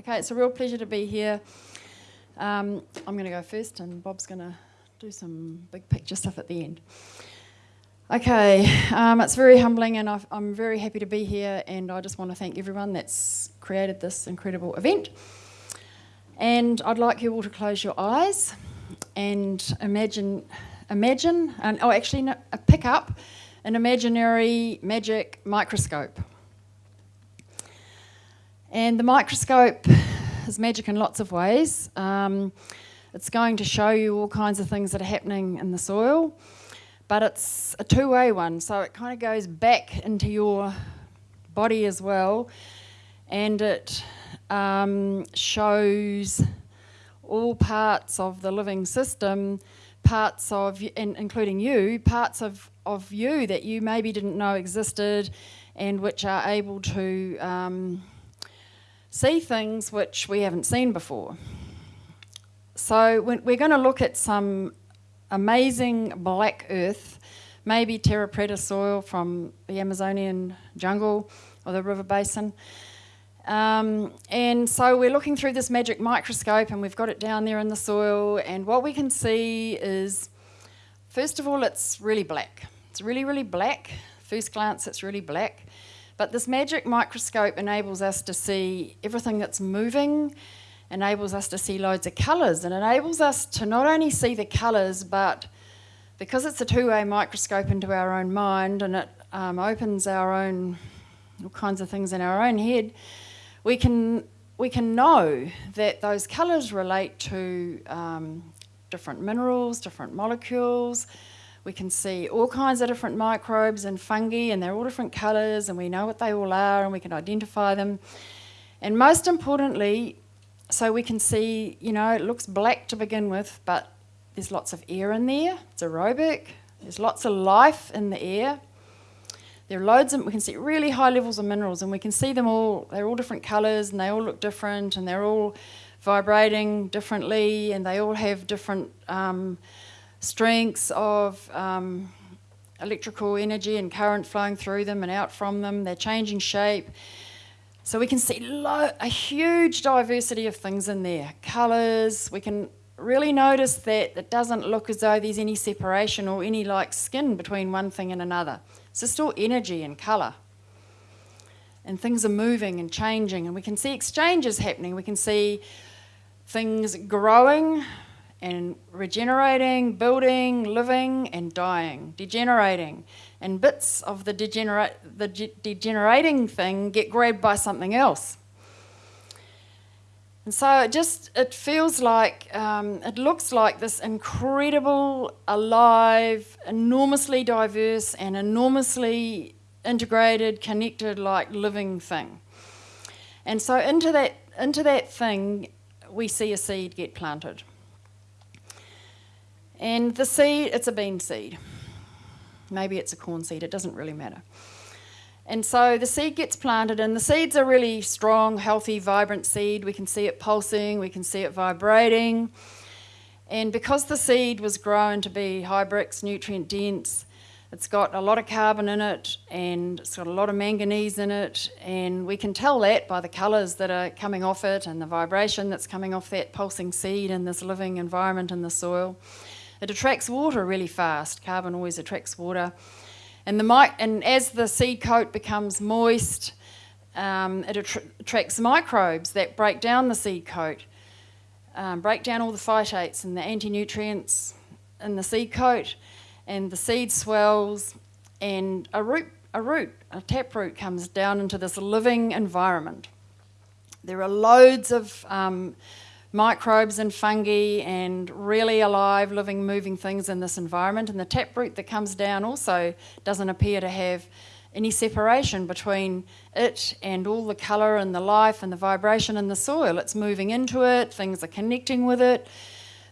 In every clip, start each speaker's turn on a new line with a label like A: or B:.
A: Okay, it's a real pleasure to be here. Um, I'm going to go first, and Bob's going to do some big picture stuff at the end. Okay, um, it's very humbling, and i am very happy to be here, and I just want to thank everyone that's created this incredible event. And I'd like you all to close your eyes and imagine, imagine, and oh, actually, no, pick up an imaginary magic microscope. And the microscope is magic in lots of ways. Um, it's going to show you all kinds of things that are happening in the soil, but it's a two-way one, so it kind of goes back into your body as well, and it um, shows all parts of the living system, parts of, and including you, parts of, of you that you maybe didn't know existed and which are able to um, see things which we haven't seen before. So we're going to look at some amazing black earth, maybe terra preta soil from the Amazonian jungle or the river basin. Um, and so we're looking through this magic microscope and we've got it down there in the soil and what we can see is, first of all, it's really black. It's really, really black. First glance, it's really black. But this magic microscope enables us to see everything that's moving, enables us to see loads of colours, and enables us to not only see the colours, but because it's a two-way microscope into our own mind and it um, opens our own, all kinds of things in our own head, we can, we can know that those colours relate to um, different minerals, different molecules, we can see all kinds of different microbes and fungi and they're all different colours and we know what they all are and we can identify them. And most importantly, so we can see, you know, it looks black to begin with, but there's lots of air in there. It's aerobic. There's lots of life in the air. There are loads of, we can see really high levels of minerals and we can see them all, they're all different colours and they all look different and they're all vibrating differently and they all have different um, strengths of um, electrical energy and current flowing through them and out from them. They're changing shape. So we can see a huge diversity of things in there. Colours, we can really notice that it doesn't look as though there's any separation or any like skin between one thing and another. It's just all energy and colour. And things are moving and changing and we can see exchanges happening. We can see things growing, and regenerating, building, living, and dying, degenerating. And bits of the, the degenerating thing get grabbed by something else. And so it just, it feels like, um, it looks like this incredible, alive, enormously diverse and enormously integrated, connected, like living thing. And so into that, into that thing, we see a seed get planted. And the seed, it's a bean seed. Maybe it's a corn seed, it doesn't really matter. And so the seed gets planted and the seed's a really strong, healthy, vibrant seed. We can see it pulsing, we can see it vibrating. And because the seed was grown to be brix, nutrient dense, it's got a lot of carbon in it and it's got a lot of manganese in it and we can tell that by the colours that are coming off it and the vibration that's coming off that pulsing seed in this living environment in the soil. It attracts water really fast. Carbon always attracts water. And, the and as the seed coat becomes moist, um, it attracts microbes that break down the seed coat, um, break down all the phytates and the anti-nutrients in the seed coat, and the seed swells, and a root, a root, a taproot comes down into this living environment. There are loads of um, microbes and fungi and really alive, living, moving things in this environment. And the taproot that comes down also doesn't appear to have any separation between it and all the colour and the life and the vibration in the soil. It's moving into it, things are connecting with it.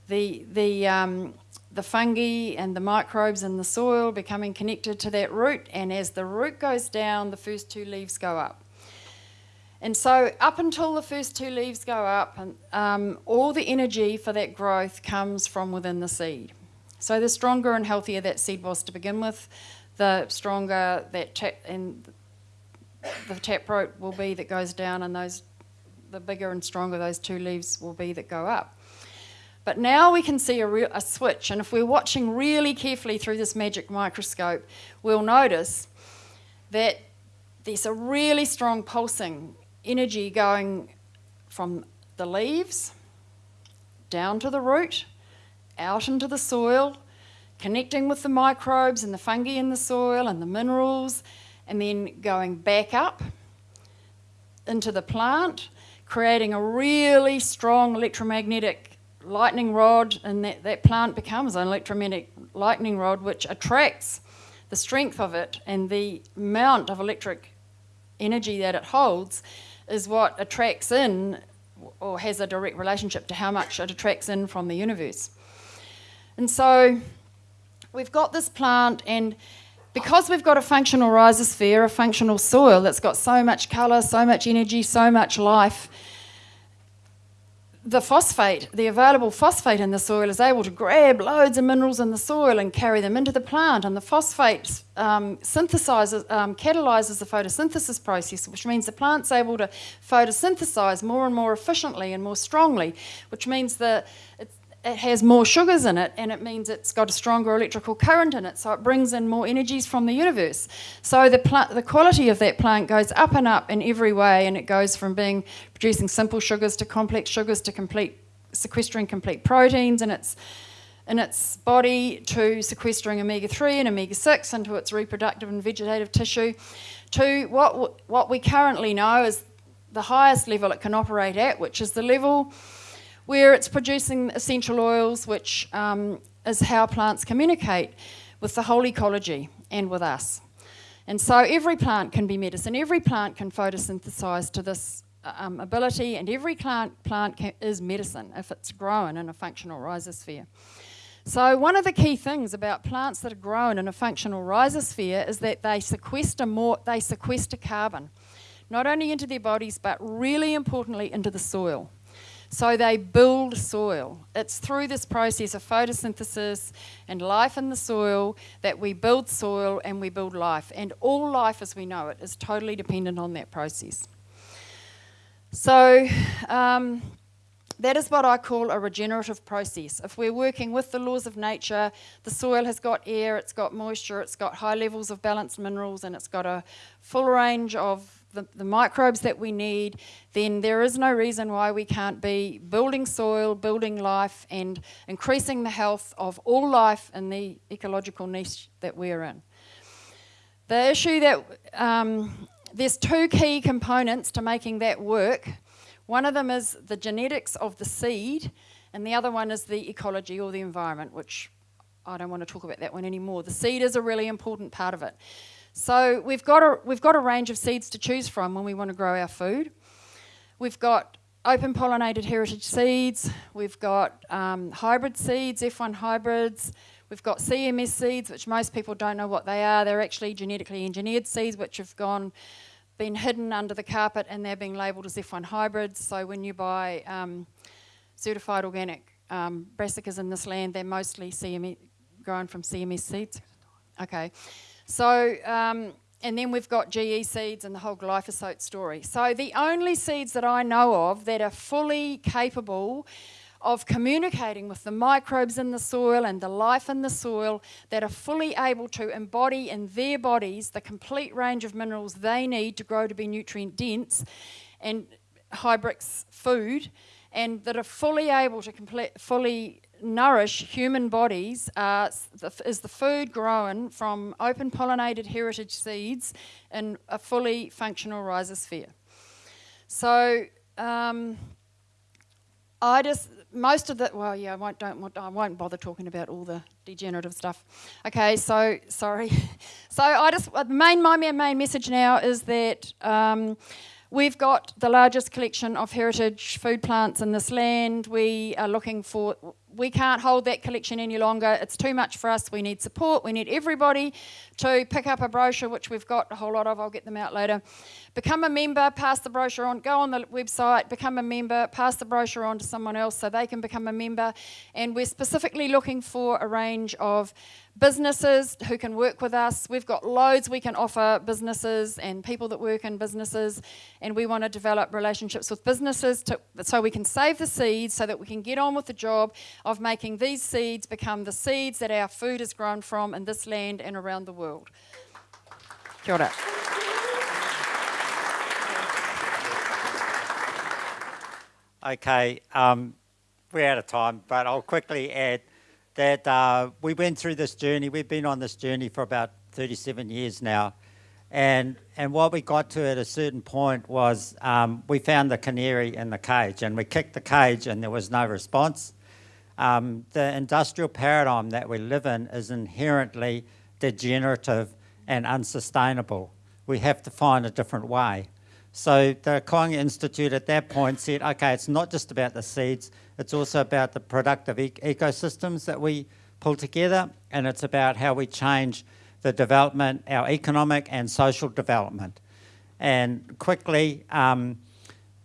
A: The, the, um, the fungi and the microbes in the soil becoming connected to that root and as the root goes down, the first two leaves go up. And so up until the first two leaves go up, um, all the energy for that growth comes from within the seed, So the stronger and healthier that seed was to begin with, the stronger that tap and the taproot will be that goes down, and those the bigger and stronger those two leaves will be that go up. But now we can see a, real, a switch, and if we're watching really carefully through this magic microscope, we'll notice that there's a really strong pulsing energy going from the leaves down to the root, out into the soil, connecting with the microbes and the fungi in the soil and the minerals, and then going back up into the plant, creating a really strong electromagnetic lightning rod, and that, that plant becomes an electromagnetic lightning rod which attracts the strength of it and the amount of electric energy that it holds is what attracts in or has a direct relationship to how much it attracts in from the universe. And so we've got this plant and because we've got a functional rhizosphere, a functional soil that's got so much colour, so much energy, so much life, the phosphate, the available phosphate in the soil is able to grab loads of minerals in the soil and carry them into the plant. And the phosphate um, synthesizes, um, catalyzes the photosynthesis process, which means the plant's able to photosynthesize more and more efficiently and more strongly, which means that it has more sugars in it and it means it's got a stronger electrical current in it so it brings in more energies from the universe. So the the quality of that plant goes up and up in every way and it goes from being producing simple sugars to complex sugars to complete sequestering complete proteins in its in its body to sequestering omega-3 and omega-6 into its reproductive and vegetative tissue to what what we currently know is the highest level it can operate at which is the level where it's producing essential oils, which um, is how plants communicate with the whole ecology and with us. And so every plant can be medicine, every plant can photosynthesize to this um, ability, and every plant, plant can, is medicine if it's grown in a functional rhizosphere. So one of the key things about plants that are grown in a functional rhizosphere is that they sequester more, they sequester carbon, not only into their bodies, but really importantly into the soil. So they build soil. It's through this process of photosynthesis and life in the soil that we build soil and we build life. And all life as we know it is totally dependent on that process. So um, that is what I call a regenerative process. If we're working with the laws of nature, the soil has got air, it's got moisture, it's got high levels of balanced minerals, and it's got a full range of the, the microbes that we need, then there is no reason why we can't be building soil, building life, and increasing the health of all life in the ecological niche that we're in. The issue that um, there's two key components to making that work. One of them is the genetics of the seed, and the other one is the ecology or the environment, which I don't want to talk about that one anymore. The seed is a really important part of it. So we've got, a, we've got a range of seeds to choose from when we want to grow our food. We've got open pollinated heritage seeds, we've got um, hybrid seeds, F1 hybrids, we've got CMS seeds, which most people don't know what they are. They're actually genetically engineered seeds which have gone been hidden under the carpet and they're being labelled as F1 hybrids. So when you buy um, certified organic um, brassicas in this land, they're mostly CMS, grown from CMS seeds. Okay. So, um, and then we've got GE seeds and the whole glyphosate story. So the only seeds that I know of that are fully capable of communicating with the microbes in the soil and the life in the soil that are fully able to embody in their bodies the complete range of minerals they need to grow to be nutrient dense and high brix food and that are fully able to complete, fully nourish human bodies uh, is the food grown from open pollinated heritage seeds in a fully functional rhizosphere. So um, I just most of the well yeah I won't don't I won't bother talking about all the degenerative stuff. Okay, so sorry. so I just the main my main message now is that. Um, We've got the largest collection of heritage food plants in this land. We are looking for we can't hold that collection any longer. It's too much for us. We need support. We need everybody to pick up a brochure, which we've got a whole lot of. I'll get them out later. Become a member, pass the brochure on, go on the website, become a member, pass the brochure on to someone else so they can become a member. And we're specifically looking for a range of businesses who can work with us. We've got loads we can offer businesses and people that work in businesses, and we want to develop relationships with businesses to, so we can save the seeds so that we can get on with the job of making these seeds become the seeds that our food is grown from in this land and around the world. Kia ora.
B: Okay, um, we're out of time, but I'll quickly add that uh, we went through this journey. We've been on this journey for about 37 years now. And, and what we got to at a certain point was um, we found the canary in the cage and we kicked the cage and there was no response. Um, the industrial paradigm that we live in is inherently degenerative and unsustainable. We have to find a different way. So the Koanga Institute at that point said, okay, it's not just about the seeds, it's also about the productive e ecosystems that we pull together, and it's about how we change the development, our economic and social development. And quickly, um,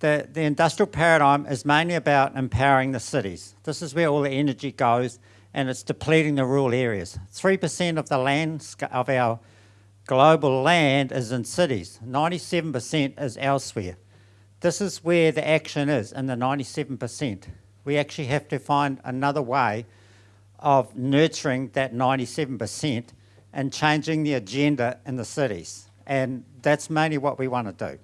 B: the, the industrial paradigm is mainly about empowering the cities. This is where all the energy goes, and it's depleting the rural areas. 3% of the land of our global land is in cities. 97% is elsewhere. This is where the action is, in the 97%. We actually have to find another way of nurturing that 97% and changing the agenda in the cities. And that's mainly what we want to do.